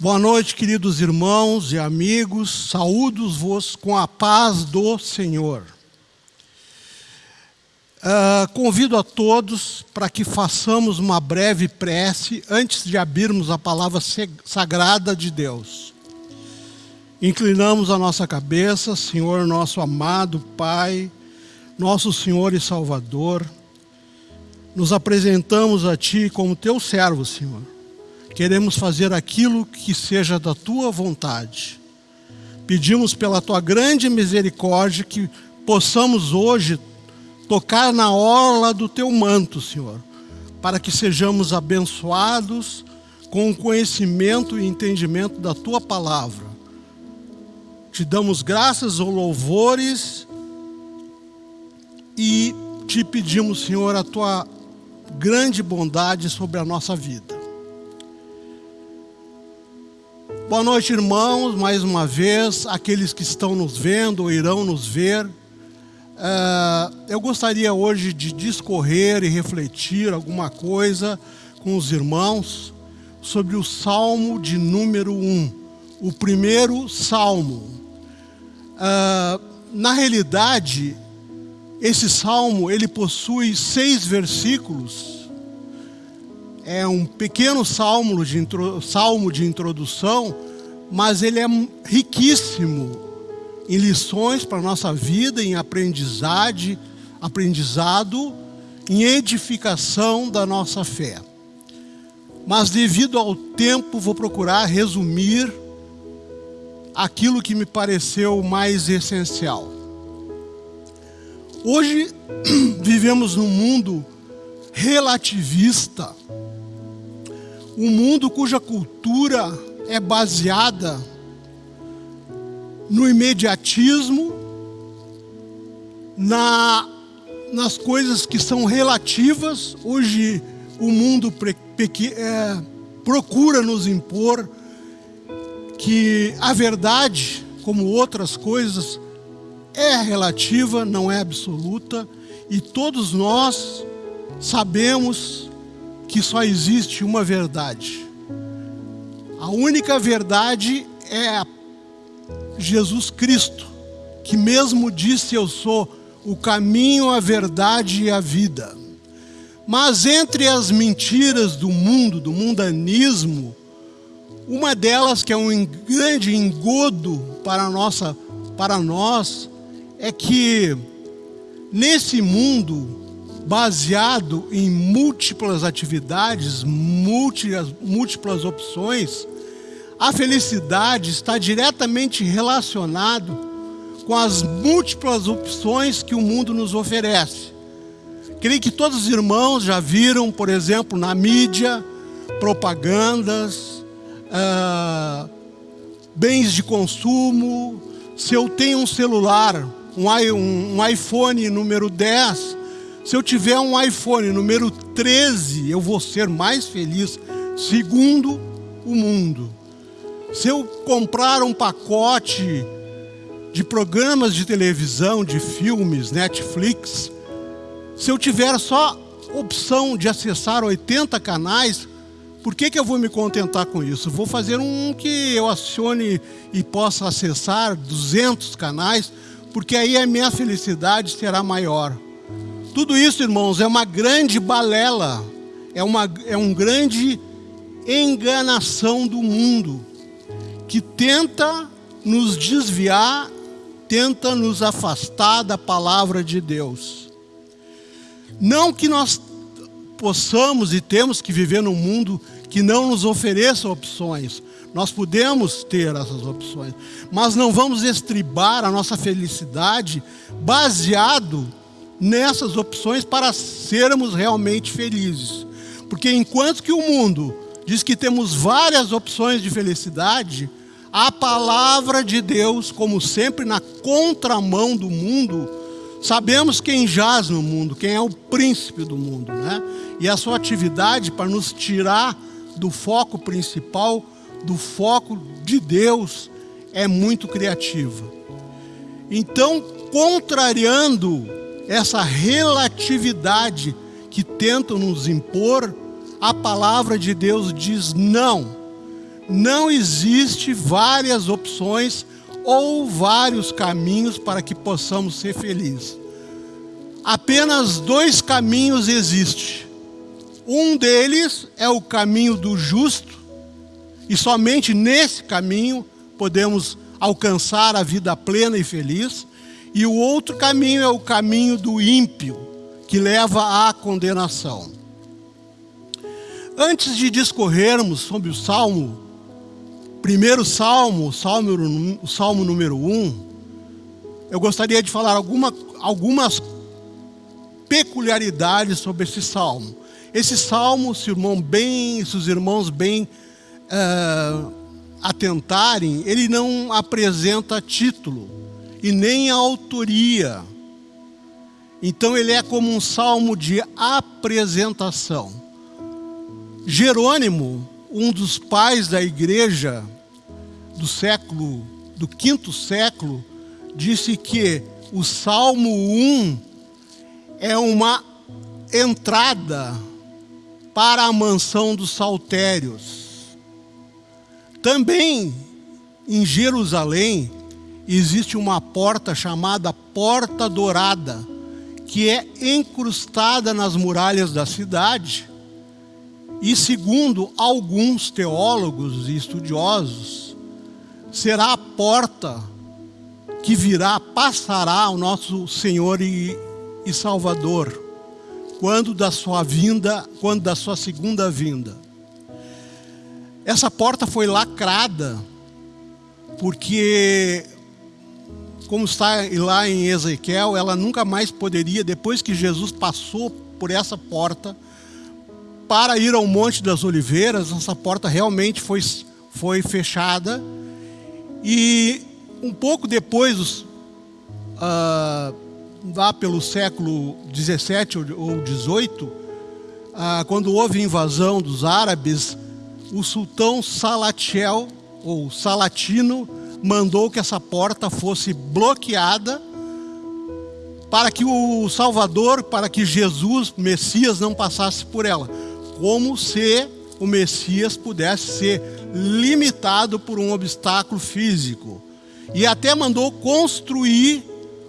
Boa noite, queridos irmãos e amigos. Saúdos-vos com a paz do Senhor. Uh, convido a todos para que façamos uma breve prece antes de abrirmos a palavra sagrada de Deus. Inclinamos a nossa cabeça, Senhor, nosso amado Pai, nosso Senhor e Salvador. Nos apresentamos a Ti como Teu servo, Senhor. Queremos fazer aquilo que seja da Tua vontade. Pedimos pela Tua grande misericórdia que possamos hoje tocar na orla do Teu manto, Senhor, para que sejamos abençoados com o conhecimento e entendimento da Tua palavra te damos graças ou louvores e te pedimos, Senhor, a tua grande bondade sobre a nossa vida. Boa noite, irmãos, mais uma vez, aqueles que estão nos vendo ou irão nos ver. Uh, eu gostaria hoje de discorrer e refletir alguma coisa com os irmãos sobre o Salmo de número 1, o primeiro Salmo. Uh, na realidade, esse salmo ele possui seis versículos. É um pequeno salmo de, salmo de introdução, mas ele é riquíssimo em lições para a nossa vida, em aprendizagem, aprendizado, em edificação da nossa fé. Mas devido ao tempo, vou procurar resumir aquilo que me pareceu mais essencial. Hoje vivemos num mundo relativista, um mundo cuja cultura é baseada no imediatismo, na, nas coisas que são relativas. Hoje o mundo pre, é, procura nos impor que a verdade, como outras coisas, é relativa, não é absoluta, e todos nós sabemos que só existe uma verdade. A única verdade é Jesus Cristo, que mesmo disse: Eu sou o caminho, a verdade e a vida. Mas entre as mentiras do mundo, do mundanismo, uma delas, que é um grande engodo para, nossa, para nós, é que nesse mundo baseado em múltiplas atividades, múltiplas, múltiplas opções, a felicidade está diretamente relacionado com as múltiplas opções que o mundo nos oferece. Creio que todos os irmãos já viram, por exemplo, na mídia, propagandas, uh, bens de consumo, se eu tenho um celular, um, um iPhone número 10, se eu tiver um iPhone número 13, eu vou ser mais feliz, segundo o mundo. Se eu comprar um pacote de programas de televisão, de filmes, Netflix, se eu tiver só opção de acessar 80 canais, por que, que eu vou me contentar com isso? Vou fazer um que eu acione e possa acessar 200 canais, porque aí a minha felicidade será maior. Tudo isso, irmãos, é uma grande balela, é, uma, é um grande enganação do mundo, que tenta nos desviar, tenta nos afastar da palavra de Deus. Não que nós possamos e temos que viver num mundo que não nos ofereça opções. Nós podemos ter essas opções, mas não vamos estribar a nossa felicidade baseado nessas opções para sermos realmente felizes. Porque enquanto que o mundo diz que temos várias opções de felicidade, a palavra de Deus, como sempre na contramão do mundo, sabemos quem jaz no mundo, quem é o príncipe do mundo, né? E a sua atividade para nos tirar do foco principal, do foco de Deus, é muito criativa. Então, contrariando essa relatividade que tentam nos impor, a palavra de Deus diz não. não existe várias opções ou vários caminhos para que possamos ser felizes. Apenas dois caminhos existem. Um deles é o caminho do justo, e somente nesse caminho podemos alcançar a vida plena e feliz. E o outro caminho é o caminho do ímpio, que leva à condenação. Antes de discorrermos sobre o Salmo, primeiro Salmo, o Salmo, número 1, um, eu gostaria de falar alguma, algumas peculiaridades sobre esse Salmo. Esse Salmo, se, irmão bem, se os irmãos bem uh, atentarem, ele não apresenta título e nem autoria. Então ele é como um salmo de apresentação. Jerônimo, um dos pais da igreja do século, do quinto século, disse que o Salmo 1 é uma entrada para a mansão dos saltérios. Também em Jerusalém existe uma porta chamada Porta Dourada, que é encrustada nas muralhas da cidade e, segundo alguns teólogos e estudiosos, será a porta que virá, passará o nosso Senhor e, e Salvador, quando da sua vinda, quando da sua segunda vinda. Essa porta foi lacrada, porque, como está lá em Ezequiel, ela nunca mais poderia, depois que Jesus passou por essa porta, para ir ao Monte das Oliveiras, essa porta realmente foi, foi fechada. E um pouco depois, uh, lá pelo século 17 ou 18, ah, quando houve invasão dos árabes, o sultão Salatiel, ou Salatino, mandou que essa porta fosse bloqueada para que o Salvador, para que Jesus, Messias, não passasse por ela como se o Messias pudesse ser limitado por um obstáculo físico. E até mandou construir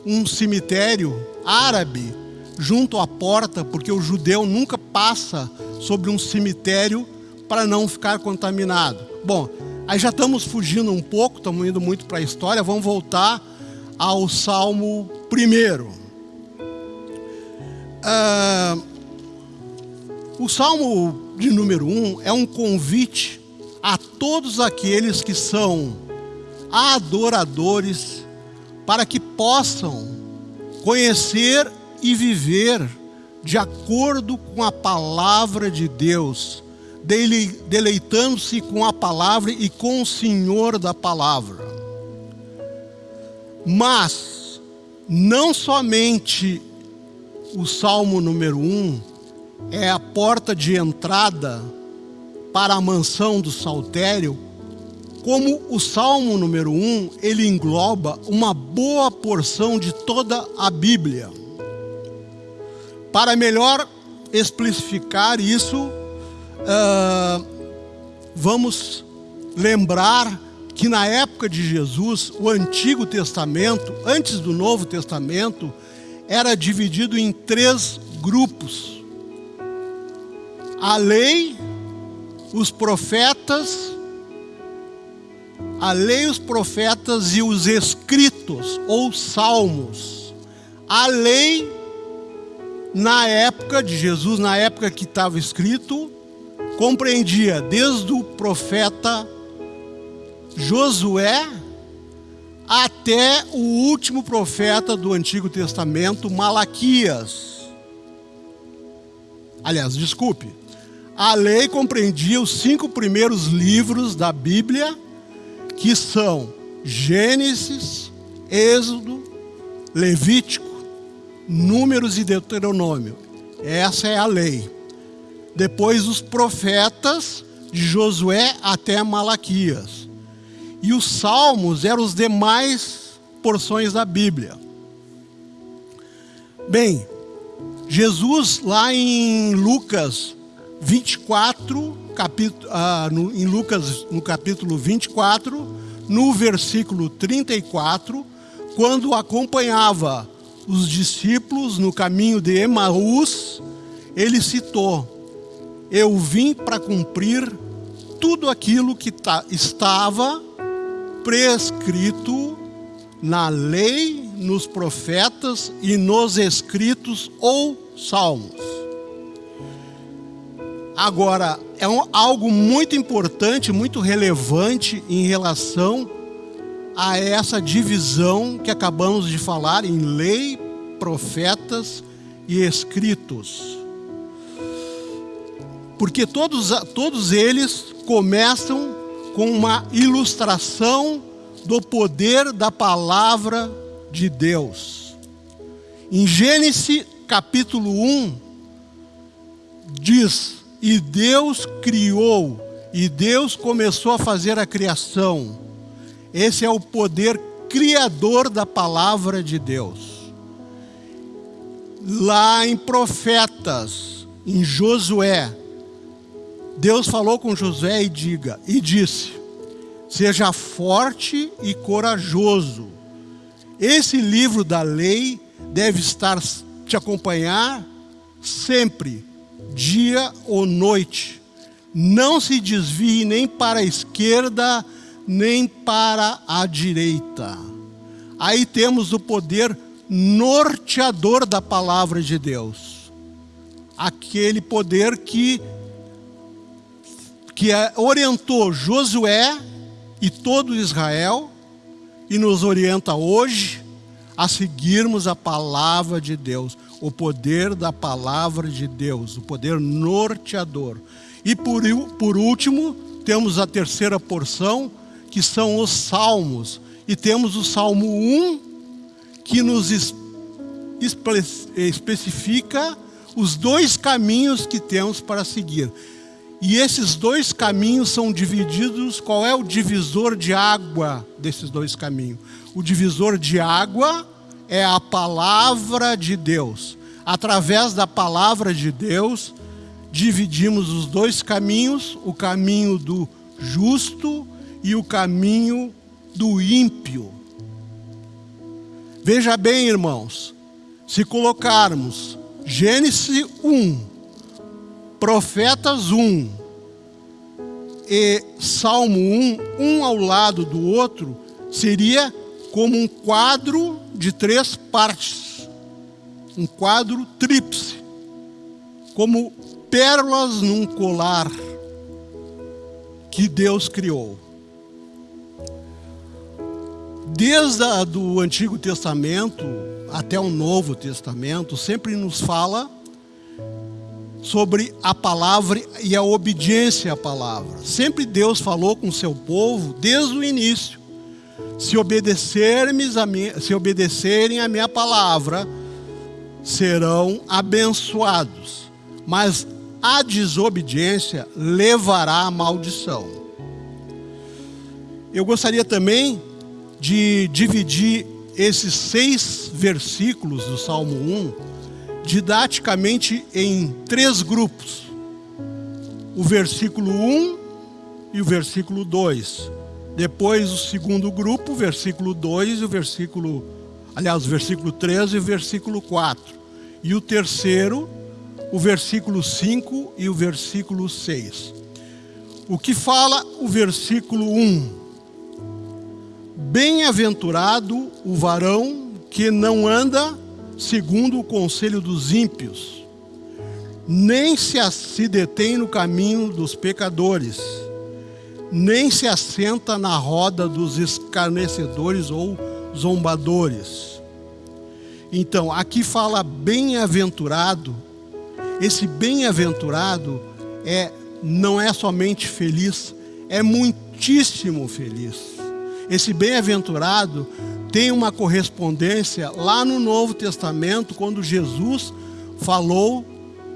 um cemitério árabe junto à porta, porque o judeu nunca passa sobre um cemitério para não ficar contaminado. Bom, aí já estamos fugindo um pouco, estamos indo muito para a história, vamos voltar ao Salmo primeiro. Ah, o Salmo de número 1 é um convite a todos aqueles que são adoradores para que possam conhecer e viver de acordo com a palavra de Deus, deleitando-se com a palavra e com o Senhor da palavra. Mas, não somente o Salmo número 1 é a porta de entrada para a mansão do saltério, como o Salmo número 1, ele engloba uma boa porção de toda a Bíblia. Para melhor especificar isso, uh, vamos lembrar que na época de Jesus, o Antigo Testamento, antes do Novo Testamento, era dividido em três grupos a lei, os profetas, a lei, os profetas e os escritos ou salmos. A lei, na época de Jesus, na época que estava escrito, compreendia desde o profeta Josué até o último profeta do Antigo Testamento, Malaquias. Aliás, desculpe, a lei compreendia os cinco primeiros livros da Bíblia, que são Gênesis, Êxodo, Levítico, Números e Deuteronômio. Essa é a lei. Depois os profetas, de Josué até Malaquias. E os salmos eram os demais porções da Bíblia. Bem, Jesus lá em Lucas 24, capítulo, ah, no, em Lucas, no capítulo 24, no versículo 34, quando acompanhava os discípulos no caminho de Emaús, ele citou: Eu vim para cumprir tudo aquilo que tá, estava prescrito na lei, nos profetas e nos escritos ou salmos. Agora, é um, algo muito importante, muito relevante em relação a essa divisão que acabamos de falar em lei, profetas e escritos. Porque todos, todos eles começam com uma ilustração do poder da palavra de Deus. Em Gênesis capítulo 1, diz: E Deus criou, e Deus começou a fazer a criação. Esse é o poder criador da palavra de Deus. Lá em Profetas, em Josué, Deus falou com Josué e diga e disse: Seja forte e corajoso. Esse livro da lei deve estar te acompanhar sempre, dia ou noite. Não se desvie nem para a esquerda, nem para a direita. Aí temos o poder norteador da palavra de Deus. Aquele poder que, que orientou Josué e todo Israel e nos orienta hoje a seguirmos a palavra de Deus, o poder da palavra de Deus, o poder norteador. E por, por último, temos a terceira porção, que são os salmos. E temos o Salmo 1, que nos espe especifica os dois caminhos que temos para seguir. E esses dois caminhos são divididos. Qual é o divisor de água desses dois caminhos? O divisor de água é a palavra de Deus. Através da palavra de Deus, dividimos os dois caminhos: o caminho do justo e o caminho do ímpio. Veja bem, irmãos, se colocarmos Gênesis 1 Profetas 1 e Salmo 1, um ao lado do outro, seria como um quadro de três partes, um quadro tríplice, como pérolas num colar que Deus criou. Desde o Antigo Testamento até o Novo Testamento, sempre nos fala sobre a palavra e a obediência à palavra. Sempre Deus falou com o seu povo desde o início. Se a minha, se obedecerem a minha palavra, serão abençoados. Mas a desobediência levará à maldição. Eu gostaria também de dividir esses seis versículos do Salmo 1 didaticamente em três grupos: o versículo 1 e o versículo 2. Depois, o segundo grupo, o versículo 2 e o versículo. Aliás, o versículo 3 e o versículo 4. E o terceiro, o versículo 5 e o versículo 6. O que fala o versículo 1? Bem-aventurado o varão que não anda segundo o conselho dos ímpios, nem se, se detém no caminho dos pecadores, nem se assenta na roda dos escarnecedores ou zombadores. Então, aqui fala bem-aventurado. Esse bem-aventurado é não é somente feliz, é muitíssimo feliz. Esse bem-aventurado tem uma correspondência lá no Novo Testamento, quando Jesus falou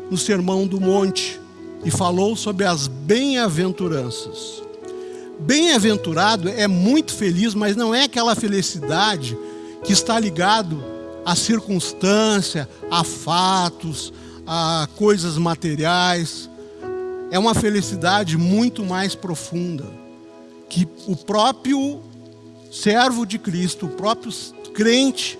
no Sermão do Monte e falou sobre as bem-aventuranças. Bem-aventurado é muito feliz, mas não é aquela felicidade que está ligado à circunstância, a fatos, a coisas materiais. é uma felicidade muito mais profunda, que o próprio servo de Cristo, o próprio crente,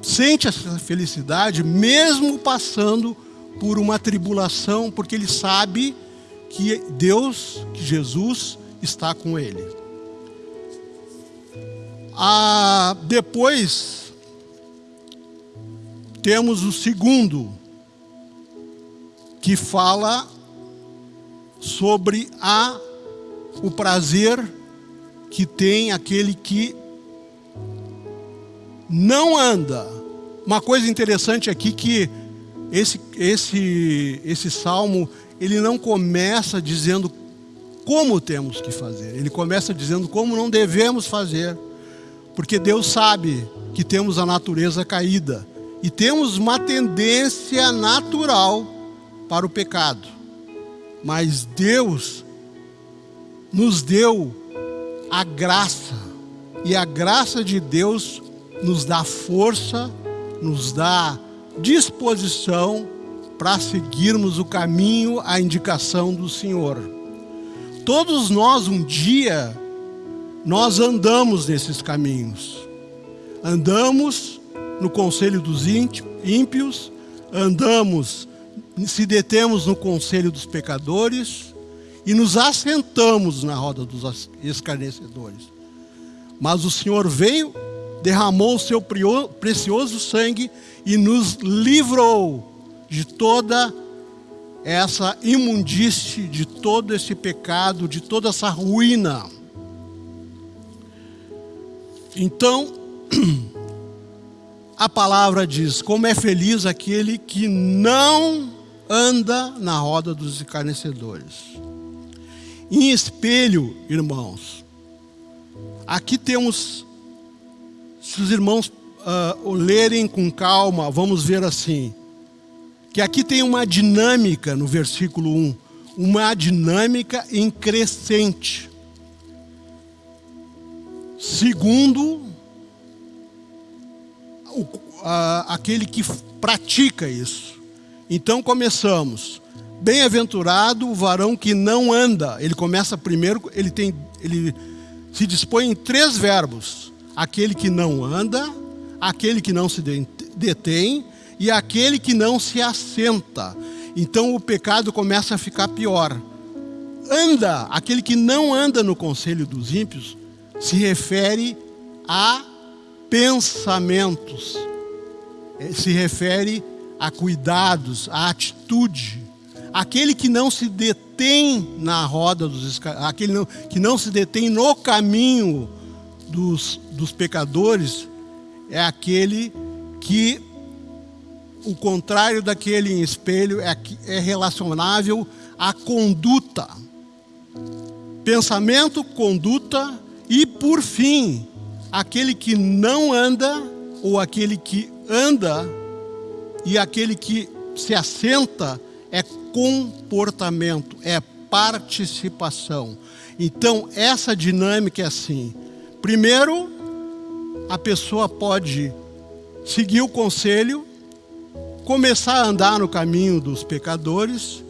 sente essa felicidade mesmo passando por uma tribulação, porque ele sabe que Deus, que Jesus está com ele. Ah, depois temos o segundo, que fala sobre a, o prazer que tem aquele que não anda. Uma coisa interessante aqui que esse, esse, esse salmo, ele não começa dizendo como temos que fazer. Ele começa dizendo como não devemos fazer. Porque Deus sabe que temos a natureza caída e temos uma tendência natural para o pecado mas Deus nos deu a graça, e a graça de Deus nos dá força, nos dá disposição para seguirmos o caminho, a indicação do Senhor. Todos nós, um dia, nós andamos nesses caminhos. Andamos no conselho dos ímpios, andamos se detemos no conselho dos pecadores e nos assentamos na roda dos escarnecedores. Mas o Senhor veio, derramou o seu precioso sangue e nos livrou de toda essa imundície, de todo esse pecado, de toda essa ruína. Então, a palavra diz: como é feliz aquele que não anda na roda dos escarnecedores. Em espelho, irmãos, aqui temos, se os irmãos uh, lerem com calma, vamos ver assim, que aqui tem uma dinâmica no versículo 1, uma dinâmica em crescente. Segundo, o, uh, aquele que pratica isso. Então começamos. Bem-aventurado o varão que não anda. Ele começa primeiro, ele tem, ele se dispõe em três verbos: aquele que não anda, aquele que não se detém e aquele que não se assenta. Então o pecado começa a ficar pior. Anda, aquele que não anda no conselho dos ímpios, se refere a pensamentos, eh, se refere a cuidados, a atitude. Aquele que não se detém na roda dos aquele não, que não se detém no caminho dos, dos pecadores, é aquele que o contrário daquele em espelho é, é relacionável à conduta. Pensamento, conduta e, por fim, aquele que não anda ou aquele que anda e aquele que se assenta é comportamento, é participação. Então, essa dinâmica é assim. Primeiro, a pessoa pode seguir o conselho, começar a andar no caminho dos pecadores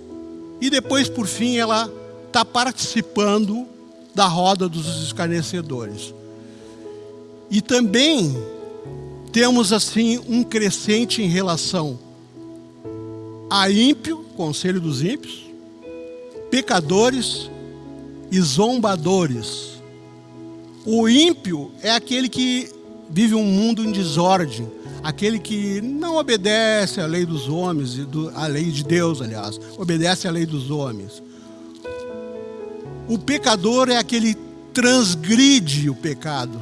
e depois, por fim, ela está participando da roda dos escarnecedores. E também temos assim um crescente em relação a ímpio, conselho dos ímpios, pecadores e zombadores. O ímpio é aquele que vive um mundo em desordem, aquele que não obedece à lei dos homens, à lei de Deus, aliás, obedece à lei dos homens. O pecador é aquele que transgride o pecado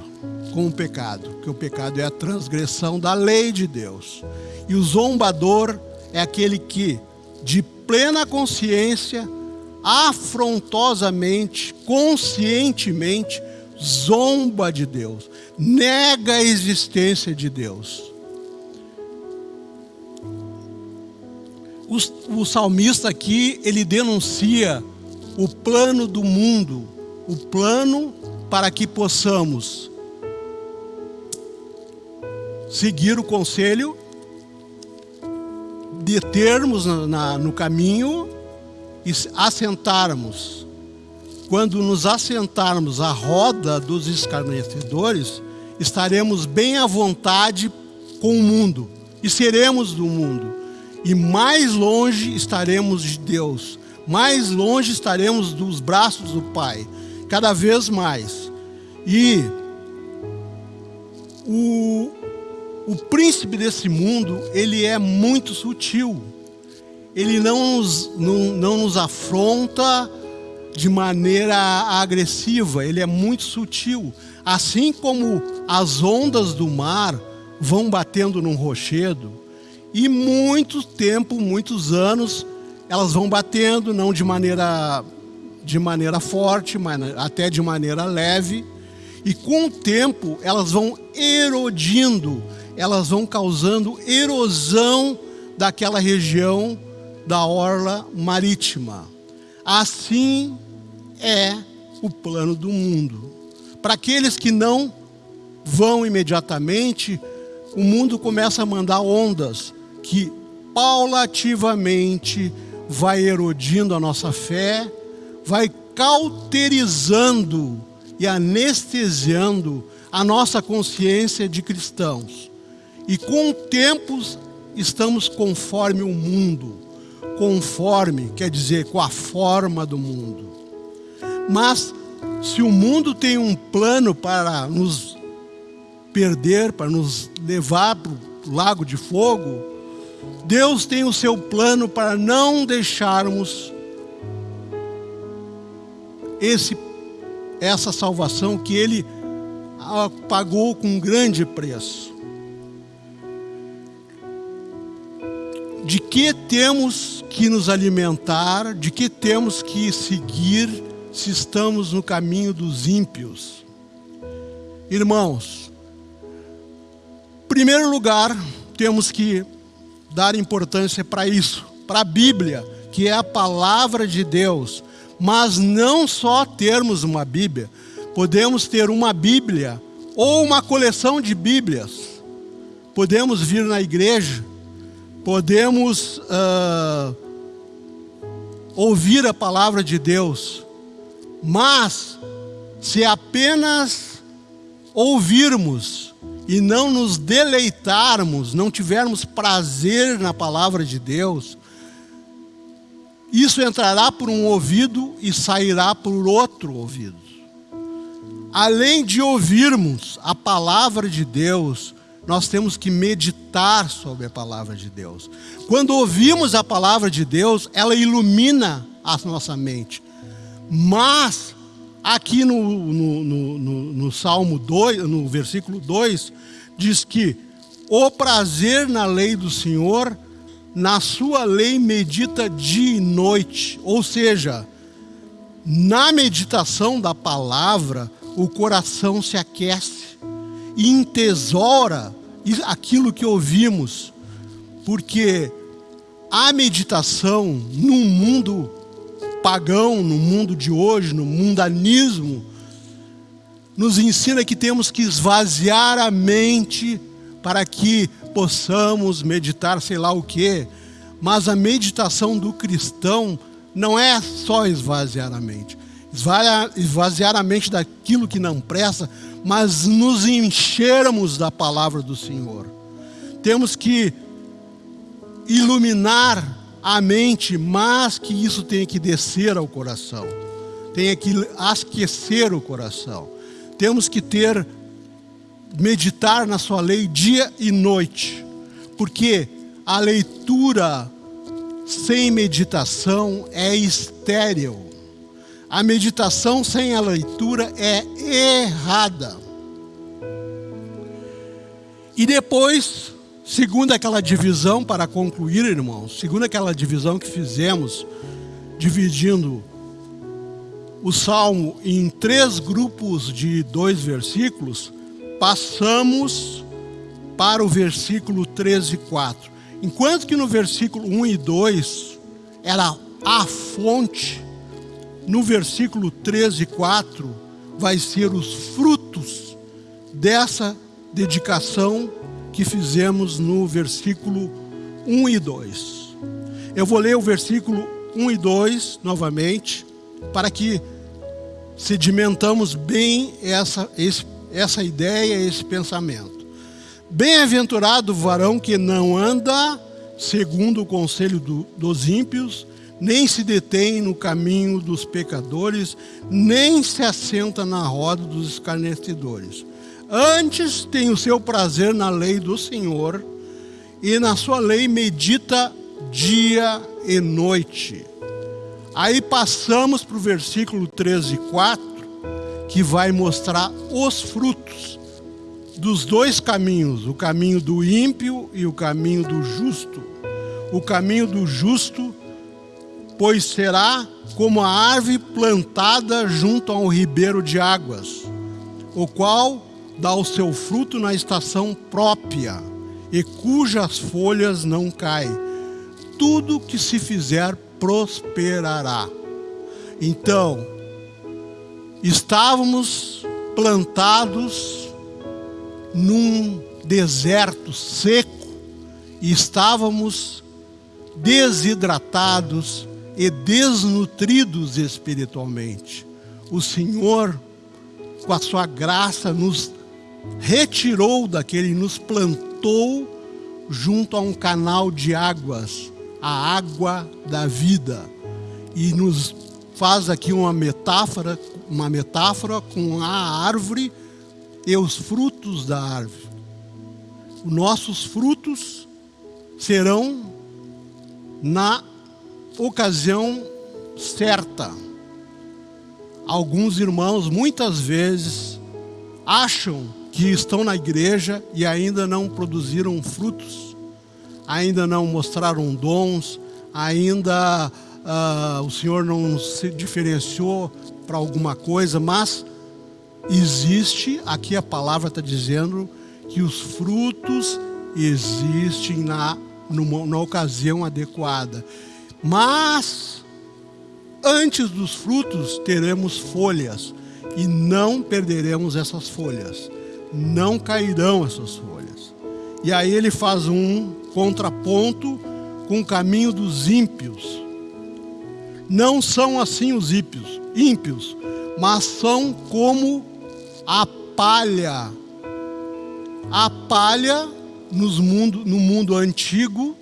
com o pecado, que o pecado é a transgressão da lei de Deus. E o zombador é aquele que, de plena consciência, afrontosamente, conscientemente, zomba de Deus, nega a existência de Deus. O, o salmista aqui, ele denuncia o plano do mundo, o plano para que possamos seguir o conselho, determos na, na, no caminho e assentarmos, quando nos assentarmos à roda dos escarnecedores, estaremos bem à vontade com o mundo e seremos do mundo. E mais longe estaremos de Deus, mais longe estaremos dos braços do Pai, cada vez mais. E o, o príncipe desse mundo, ele é muito sutil. Ele não nos, não, não nos afronta de maneira agressiva, ele é muito sutil. Assim como as ondas do mar vão batendo num rochedo, e muito tempo, muitos anos, elas vão batendo, não de maneira, de maneira forte, mas até de maneira leve, e com o tempo elas vão erodindo, elas vão causando erosão daquela região da orla marítima. Assim é o plano do mundo. Para aqueles que não vão imediatamente, o mundo começa a mandar ondas que paulativamente vai erodindo a nossa fé, vai cauterizando e anestesiando a nossa consciência de cristãos. E com o tempo estamos conforme o mundo. Conforme quer dizer com a forma do mundo. Mas se o mundo tem um plano para nos perder, para nos levar para o lago de fogo, Deus tem o seu plano para não deixarmos esse essa salvação que ele pagou com um grande preço. De que temos que nos alimentar, de que temos que seguir se estamos no caminho dos ímpios? Irmãos, em primeiro lugar, temos que dar importância para isso, para a Bíblia, que é a palavra de Deus mas não só termos uma Bíblia, podemos ter uma Bíblia ou uma coleção de Bíblias. Podemos vir na igreja, podemos uh, ouvir a palavra de Deus, mas se apenas ouvirmos e não nos deleitarmos, não tivermos prazer na palavra de Deus, isso entrará por um ouvido e sairá por outro ouvido. Além de ouvirmos a palavra de Deus, nós temos que meditar sobre a palavra de Deus. Quando ouvimos a palavra de Deus, ela ilumina a nossa mente. Mas, aqui no, no, no, no, no Salmo 2, no versículo 2, diz que o prazer na lei do Senhor na sua lei medita dia e noite, ou seja, na meditação da palavra, o coração se aquece e entesoura aquilo que ouvimos, porque a meditação no mundo pagão, no mundo de hoje, no mundanismo, nos ensina que temos que esvaziar a mente para que possamos meditar sei lá o quê, mas a meditação do cristão não é só esvaziar a mente. Esvaziar a mente daquilo que não presta, mas nos enchermos da palavra do Senhor. Temos que iluminar a mente, mas que isso tenha que descer ao coração. Tenha que aquecer o coração. Temos que ter meditar na sua lei dia e noite, porque a leitura sem meditação é estéril. A meditação sem a leitura é errada. E depois, segundo aquela divisão, para concluir, irmãos, segundo aquela divisão que fizemos, dividindo o Salmo em três grupos de dois versículos, passamos para o versículo 13 e 4. Enquanto que no versículo 1 e 2 era a fonte, no versículo 13 e 4 vai ser os frutos dessa dedicação que fizemos no versículo 1 e 2. Eu vou ler o versículo 1 e 2, novamente, para que sedimentamos bem essa, esse, essa ideia, esse pensamento. Bem-aventurado o varão que não anda segundo o conselho do, dos ímpios, nem se detém no caminho dos pecadores, nem se assenta na roda dos escarnecedores. Antes tem o seu prazer na lei do Senhor, e na sua lei medita dia e noite. Aí passamos para o versículo 13 e 4, que vai mostrar os frutos dos dois caminhos, o caminho do ímpio e o caminho do justo. O caminho do justo, pois será como a árvore plantada junto a um ribeiro de águas, o qual dá o seu fruto na estação própria e cujas folhas não caem. Tudo que se fizer prosperará. Então, estávamos plantados num deserto seco e estávamos desidratados e desnutridos espiritualmente. O Senhor, com a sua graça, nos retirou daquele, nos plantou junto a um canal de águas, a água da vida. E nos faz aqui uma metáfora, uma metáfora com a árvore e os frutos da árvore. Os nossos frutos serão na ocasião certa. Alguns irmãos muitas vezes acham que estão na igreja e ainda não produziram frutos, ainda não mostraram dons, ainda uh, o Senhor não se diferenciou para alguma coisa, mas existe, aqui a palavra está dizendo que os frutos existem na, numa, na ocasião adequada. Mas, antes dos frutos, teremos folhas e não perderemos essas folhas não cairão essas folhas. E aí ele faz um contraponto com o caminho dos ímpios. Não são assim os ímpios, ímpios, mas são como a palha. A palha nos mundo, no mundo antigo,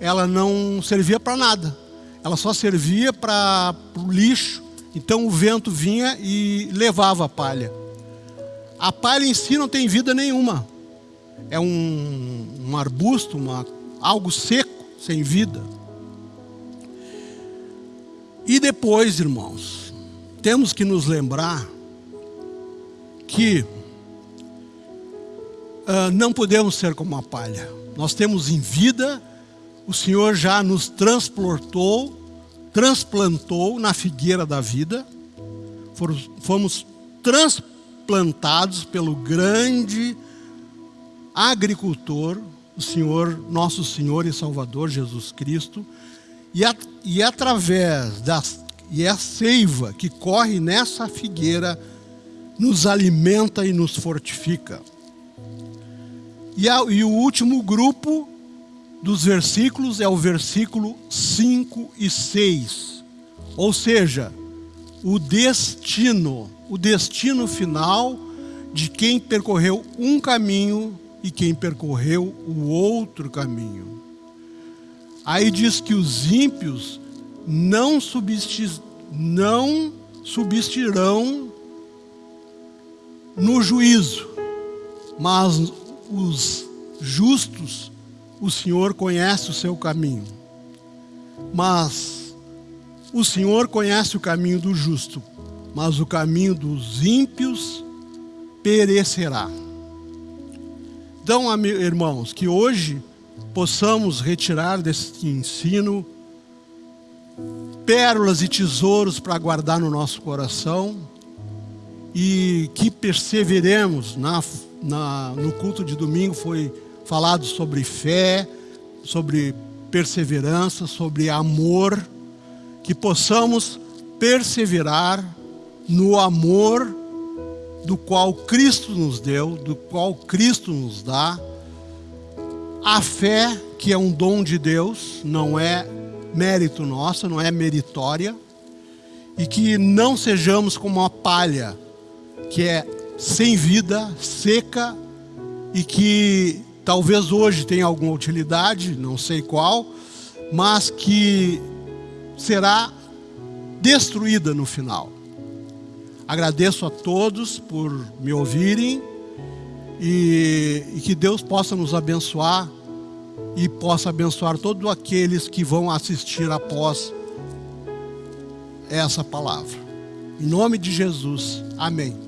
ela não servia para nada. Ela só servia para o lixo. Então o vento vinha e levava a palha. A palha em si não tem vida nenhuma. É um, um arbusto, uma, algo seco, sem vida. E depois, irmãos, temos que nos lembrar que uh, não podemos ser como a palha. Nós temos em vida, o Senhor já nos transportou, transplantou na figueira da vida, fomos transplantados plantados pelo grande agricultor, o Senhor, nosso Senhor e Salvador Jesus Cristo, e, a, e através da e a seiva que corre nessa figueira nos alimenta e nos fortifica. E, a, e o último grupo dos versículos é o versículo 5 e 6. Ou seja, o destino o destino final de quem percorreu um caminho e quem percorreu o outro caminho. Aí diz que os ímpios não, não subsistirão no juízo, mas os justos, o Senhor conhece o seu caminho. Mas o Senhor conhece o caminho do justo, mas o caminho dos ímpios perecerá. Então, irmãos, que hoje possamos retirar desse ensino pérolas e tesouros para guardar no nosso coração e que perseveremos na, na, no culto de domingo foi falado sobre fé, sobre perseverança, sobre amor, que possamos perseverar no amor do qual Cristo nos deu, do qual Cristo nos dá, a fé, que é um dom de Deus, não é mérito nosso, não é meritória, e que não sejamos como uma palha que é sem vida, seca e que talvez hoje tenha alguma utilidade, não sei qual, mas que será destruída no final. Agradeço a todos por me ouvirem e, e que Deus possa nos abençoar e possa abençoar todos aqueles que vão assistir após essa palavra. Em nome de Jesus, amém.